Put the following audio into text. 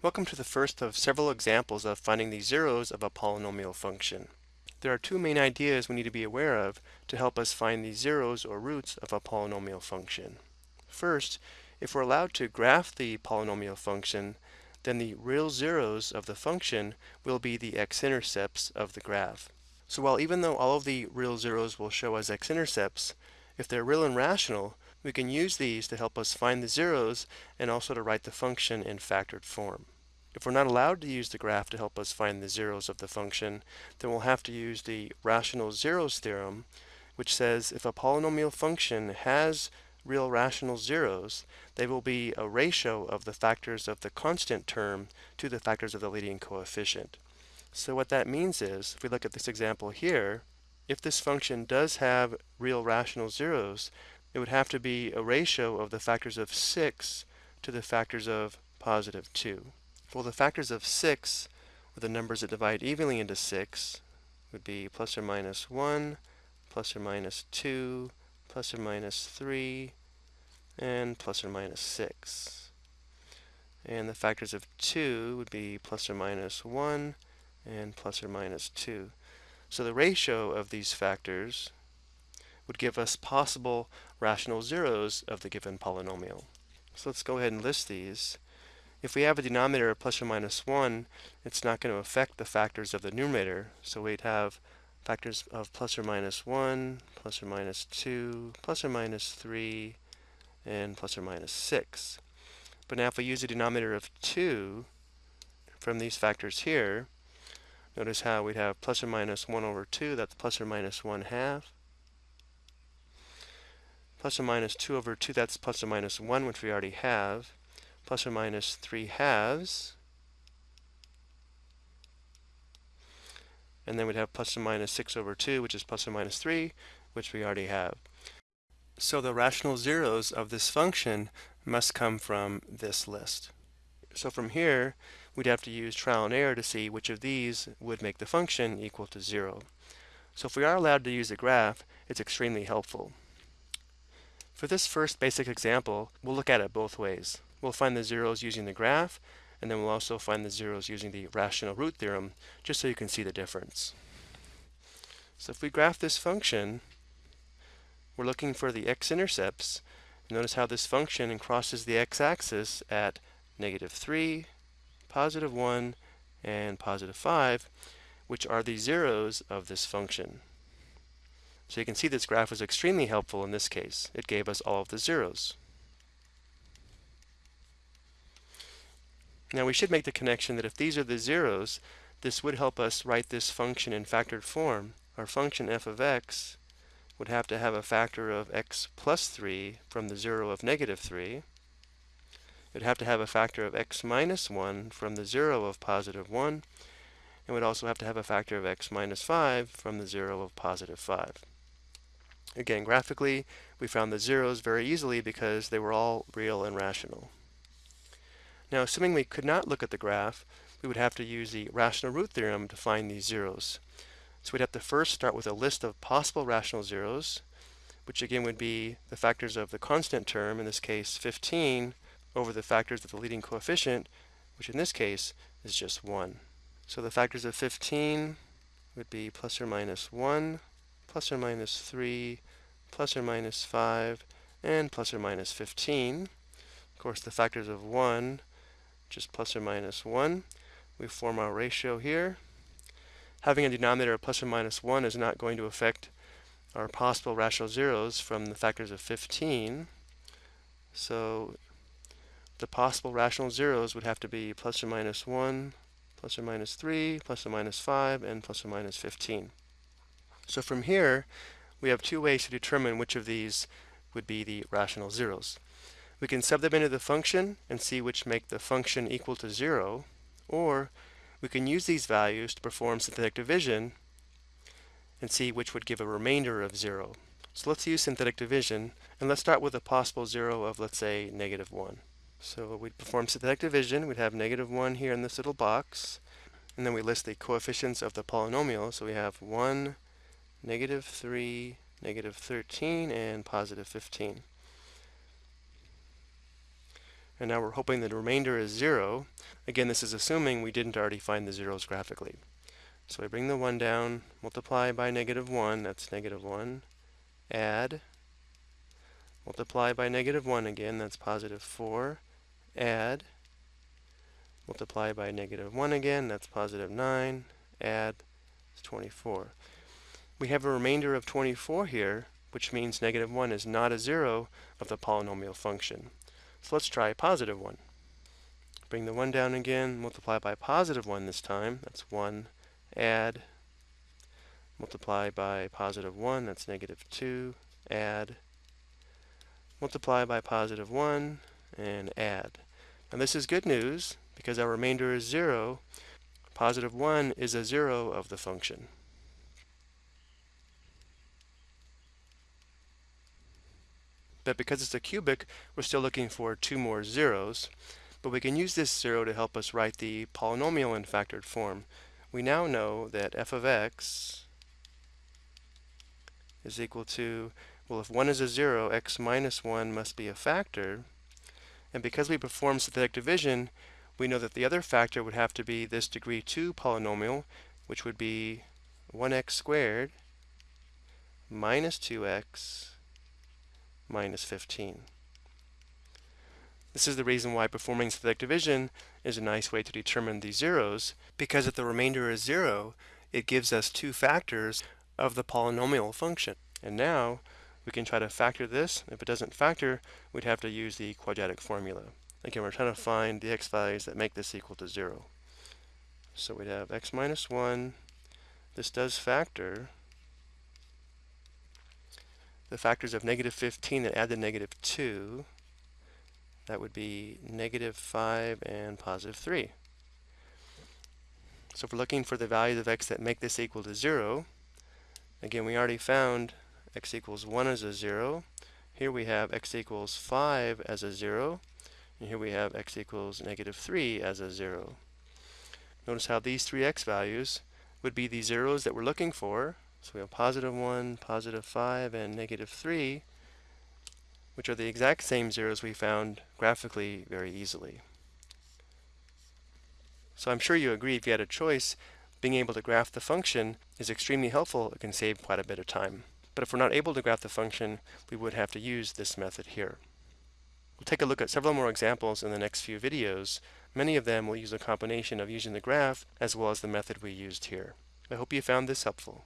Welcome to the first of several examples of finding the zeros of a polynomial function. There are two main ideas we need to be aware of to help us find the zeros or roots of a polynomial function. First, if we're allowed to graph the polynomial function, then the real zeros of the function will be the x-intercepts of the graph. So while even though all of the real zeros will show as x-intercepts, if they're real and rational, we can use these to help us find the zeros and also to write the function in factored form. If we're not allowed to use the graph to help us find the zeros of the function, then we'll have to use the rational zeros theorem, which says if a polynomial function has real rational zeros, they will be a ratio of the factors of the constant term to the factors of the leading coefficient. So what that means is, if we look at this example here, if this function does have real rational zeros, it would have to be a ratio of the factors of 6 to the factors of positive 2. Well, the factors of 6, or the numbers that divide evenly into 6, would be plus or minus 1, plus or minus 2, plus or minus 3, and plus or minus 6. And the factors of 2 would be plus or minus 1, and plus or minus 2. So the ratio of these factors would give us possible rational zeros of the given polynomial. So let's go ahead and list these. If we have a denominator of plus or minus 1, it's not going to affect the factors of the numerator. So we'd have factors of plus or minus 1, plus or minus 2, plus or minus 3, and plus or minus 6. But now if we use a denominator of 2 from these factors here, Notice how we'd have plus or minus 1 over 2, that's plus or minus 1 half. Plus or minus 2 over 2, that's plus or minus 1, which we already have. Plus or minus 3 halves. And then we'd have plus or minus 6 over 2, which is plus or minus 3, which we already have. So the rational zeros of this function must come from this list. So from here, we'd have to use trial and error to see which of these would make the function equal to zero. So if we are allowed to use a graph, it's extremely helpful. For this first basic example, we'll look at it both ways. We'll find the zeros using the graph, and then we'll also find the zeros using the rational root theorem, just so you can see the difference. So if we graph this function, we're looking for the x-intercepts. Notice how this function crosses the x-axis at negative 3, positive 1, and positive 5, which are the zeros of this function. So you can see this graph was extremely helpful in this case. It gave us all of the zeros. Now we should make the connection that if these are the zeros, this would help us write this function in factored form. Our function f of x would have to have a factor of x plus 3 from the 0 of negative 3 it would have to have a factor of x minus 1 from the 0 of positive 1, and would also have to have a factor of x minus 5 from the 0 of positive 5. Again, graphically, we found the zeros very easily because they were all real and rational. Now, assuming we could not look at the graph, we would have to use the rational root theorem to find these zeros. So we'd have to first start with a list of possible rational zeros, which again would be the factors of the constant term, in this case 15, over the factors of the leading coefficient, which in this case is just 1. So the factors of 15 would be plus or minus 1, plus or minus 3, plus or minus 5, and plus or minus 15. Of course, the factors of 1, just plus or minus 1. We form our ratio here. Having a denominator of plus or minus 1 is not going to affect our possible rational zeros from the factors of 15. So the possible rational zeros would have to be plus or minus 1, plus or minus 3, plus or minus 5, and plus or minus 15. So from here, we have two ways to determine which of these would be the rational zeros. We can sub them into the function and see which make the function equal to 0, or we can use these values to perform synthetic division and see which would give a remainder of 0. So let's use synthetic division, and let's start with a possible 0 of, let's say, negative 1. So we'd perform synthetic division. We'd have negative 1 here in this little box. And then we list the coefficients of the polynomial. So we have 1, negative 3, negative 13, and positive 15. And now we're hoping the remainder is 0. Again, this is assuming we didn't already find the zeros graphically. So I bring the 1 down, multiply by negative 1, that's negative 1, add, multiply by negative 1 again, that's positive 4, add, multiply by negative 1 again, that's positive 9, add, it's 24. We have a remainder of 24 here, which means negative 1 is not a 0 of the polynomial function. So let's try positive 1. Bring the 1 down again, multiply by positive 1 this time, that's 1, add, multiply by positive 1, that's negative 2, add, multiply by positive 1, and add. Now this is good news, because our remainder is 0. Positive 1 is a 0 of the function. But because it's a cubic, we're still looking for two more zeros. But we can use this zero to help us write the polynomial in factored form we now know that f of x is equal to, well, if 1 is a 0, x minus 1 must be a factor. And because we perform synthetic division, we know that the other factor would have to be this degree 2 polynomial, which would be 1x squared minus 2x minus 15. This is the reason why performing synthetic division is a nice way to determine these zeros, because if the remainder is zero, it gives us two factors of the polynomial function. And now we can try to factor this. If it doesn't factor, we'd have to use the quadratic formula. Again, we're trying to find the x values that make this equal to zero. So we'd have x minus 1. This does factor. The factors of negative 15 that add to negative 2 that would be negative 5 and positive 3. So if we're looking for the values of x that make this equal to 0, again we already found x equals 1 as a 0. Here we have x equals 5 as a 0. And here we have x equals negative 3 as a 0. Notice how these three x values would be the zeros that we're looking for. So we have positive 1, positive 5, and negative 3 which are the exact same zeros we found graphically very easily. So I'm sure you agree if you had a choice, being able to graph the function is extremely helpful. It can save quite a bit of time. But if we're not able to graph the function, we would have to use this method here. We'll take a look at several more examples in the next few videos. Many of them will use a combination of using the graph as well as the method we used here. I hope you found this helpful.